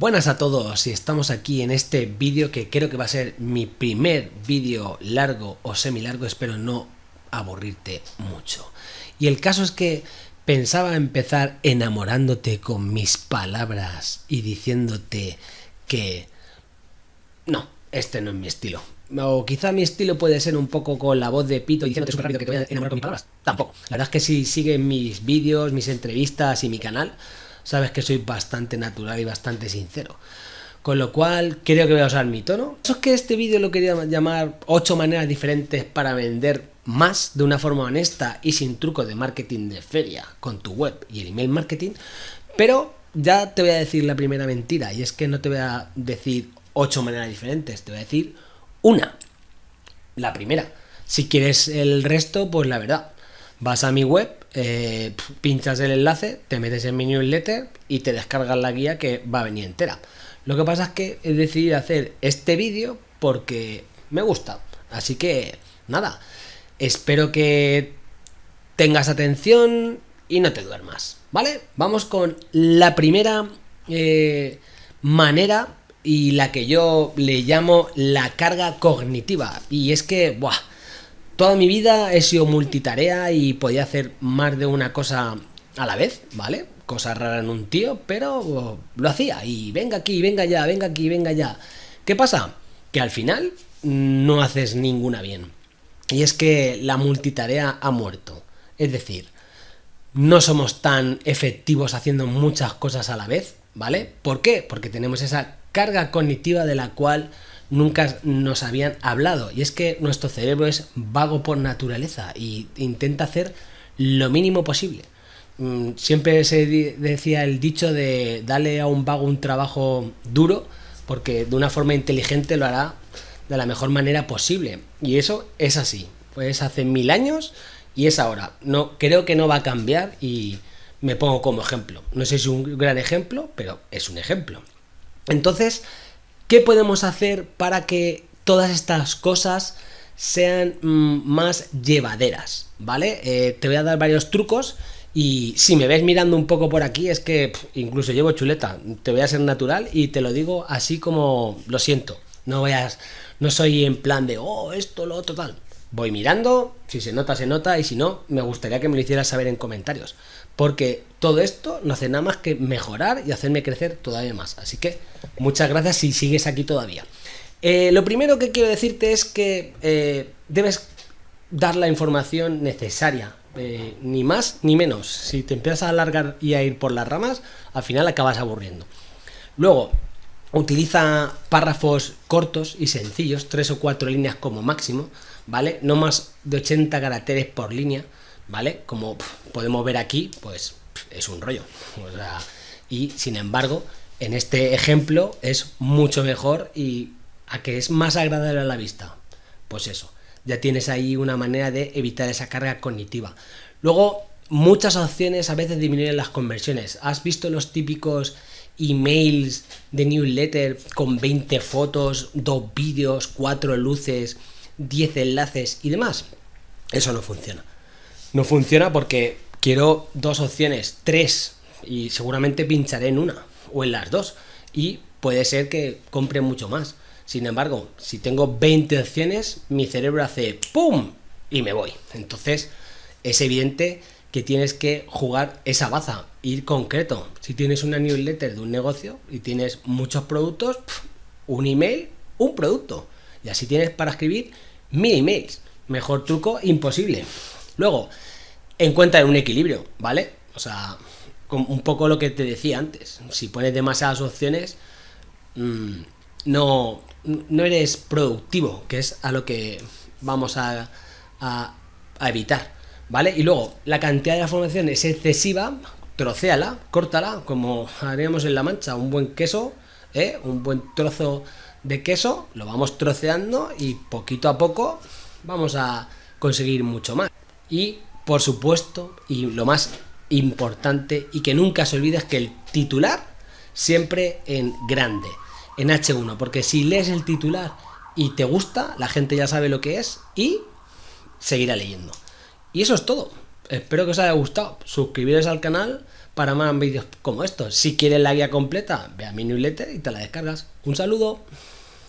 Buenas a todos y estamos aquí en este vídeo que creo que va a ser mi primer vídeo largo o semi largo, espero no aburrirte mucho. Y el caso es que pensaba empezar enamorándote con mis palabras y diciéndote que no, este no es mi estilo. O quizá mi estilo puede ser un poco con la voz de Pito diciéndote súper rápido que te voy a enamorar con palabras. Tampoco. La verdad es que si sigues mis vídeos, mis entrevistas y mi canal, sabes que soy bastante natural y bastante sincero. Con lo cual, creo que voy a usar mi tono. Eso es que este vídeo lo quería llamar 8 maneras diferentes para vender más de una forma honesta y sin truco de marketing de feria con tu web y el email marketing. Pero ya te voy a decir la primera mentira y es que no te voy a decir 8 maneras diferentes, te voy a decir una. La primera. Si quieres el resto, pues la verdad, vas a mi web, eh, pinchas el enlace, te metes en mi newsletter y te descargas la guía que va a venir entera. Lo que pasa es que he decidido hacer este vídeo porque me gusta. Así que, nada, espero que tengas atención y no te duermas, ¿vale? Vamos con la primera eh, manera y la que yo le llamo la carga cognitiva. Y es que, buah, Toda mi vida he sido multitarea y podía hacer más de una cosa a la vez, ¿vale? Cosa rara en un tío, pero lo hacía y venga aquí, venga ya, venga aquí, venga ya. ¿Qué pasa? Que al final no haces ninguna bien. Y es que la multitarea ha muerto. Es decir, no somos tan efectivos haciendo muchas cosas a la vez, ¿vale? ¿Por qué? Porque tenemos esa carga cognitiva de la cual nunca nos habían hablado. Y es que nuestro cerebro es vago por naturaleza y intenta hacer lo mínimo posible. Mm, siempre se decía el dicho de darle a un vago un trabajo duro porque de una forma inteligente lo hará de la mejor manera posible. Y eso es así. Pues hace mil años y es ahora. No, creo que no va a cambiar y me pongo como ejemplo. No sé si es un gran ejemplo, pero es un ejemplo. Entonces, ¿Qué podemos hacer para que todas estas cosas sean mm, más llevaderas? ¿Vale? Eh, te voy a dar varios trucos y si me ves mirando un poco por aquí es que incluso llevo chuleta. Te voy a ser natural y te lo digo así como lo siento. No vayas, no soy en plan de, oh, esto, lo otro, tal. Voy mirando, si se nota, se nota, y si no, me gustaría que me lo hicieras saber en comentarios. Porque todo esto no hace nada más que mejorar y hacerme crecer todavía más. Así que muchas gracias si sigues aquí todavía. Eh, lo primero que quiero decirte es que eh, debes dar la información necesaria, eh, ni más ni menos. Si te empiezas a alargar y a ir por las ramas, al final acabas aburriendo. Luego, utiliza párrafos cortos y sencillos, tres o cuatro líneas como máximo, ¿vale? No más de 80 caracteres por línea, ¿vale? Como podemos ver aquí, pues es un rollo. y sin embargo, en este ejemplo es mucho mejor y a que es más agradable a la vista. Pues eso, ya tienes ahí una manera de evitar esa carga cognitiva. Luego, muchas opciones a veces disminuyen las conversiones. ¿Has visto los típicos emails de newsletter con 20 fotos, 2 vídeos, 4 luces, 10 enlaces y demás? Eso no funciona. No funciona porque quiero dos opciones, tres, y seguramente pincharé en una o en las dos. Y puede ser que compre mucho más. Sin embargo, si tengo 20 opciones, mi cerebro hace ¡pum! y me voy. Entonces, es evidente que tienes que jugar esa baza, ir concreto. Si tienes una newsletter de un negocio y tienes muchos productos, un email, un producto. Y así tienes para escribir mil emails. Mejor truco imposible. Luego, encuentra un equilibrio, ¿vale? O sea, un poco lo que te decía antes. Si pones demasiadas opciones, mm, no, no eres productivo, que es a lo que vamos a, a, evitar, ¿vale? Y luego, la cantidad de información es excesiva, trocéala, córtala, como haríamos en La Mancha, un buen queso, ¿eh? un buen trozo de queso, lo vamos troceando y poquito a poco vamos a conseguir mucho más. Y por supuesto, y lo más importante y que nunca se olvide es que el titular siempre en grande, en H1, porque si lees el titular y te gusta, la gente ya sabe lo que es y seguirá leyendo. Y eso es todo. Espero que os haya gustado. Suscribiros al canal para más vídeos como estos. Si quieres la guía completa, ve a mi newsletter y te la descargas. Un saludo.